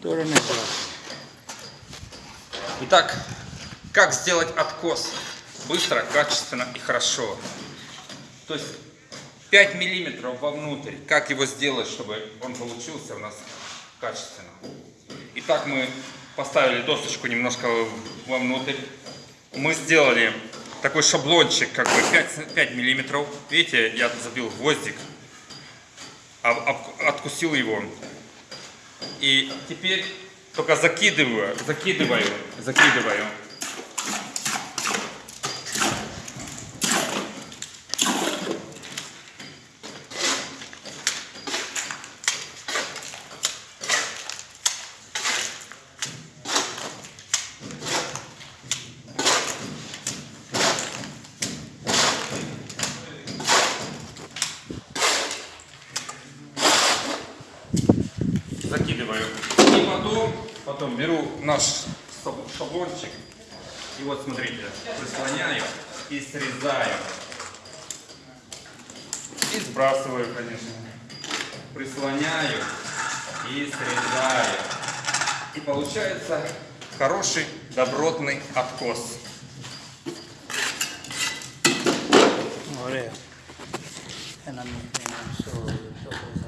стороны. Итак, как сделать откос быстро, качественно и хорошо? То есть 5 миллиметров вовнутрь. Как его сделать, чтобы он получился у нас качественно? Итак, мы поставили досочку немножко вовнутрь. Мы сделали такой шаблончик, как бы 5, 5 миллиметров. Видите, я забил гвоздик, об- об- откусил его. И теперь только закидываю, закидываю, закидываю. Закидываю. И потом, потом беру наш шаб- шаблончик. И вот смотрите, прислоняю и срезаю. И сбрасываю, конечно. Прислоняю и срезаю. И получается хороший добротный откос. So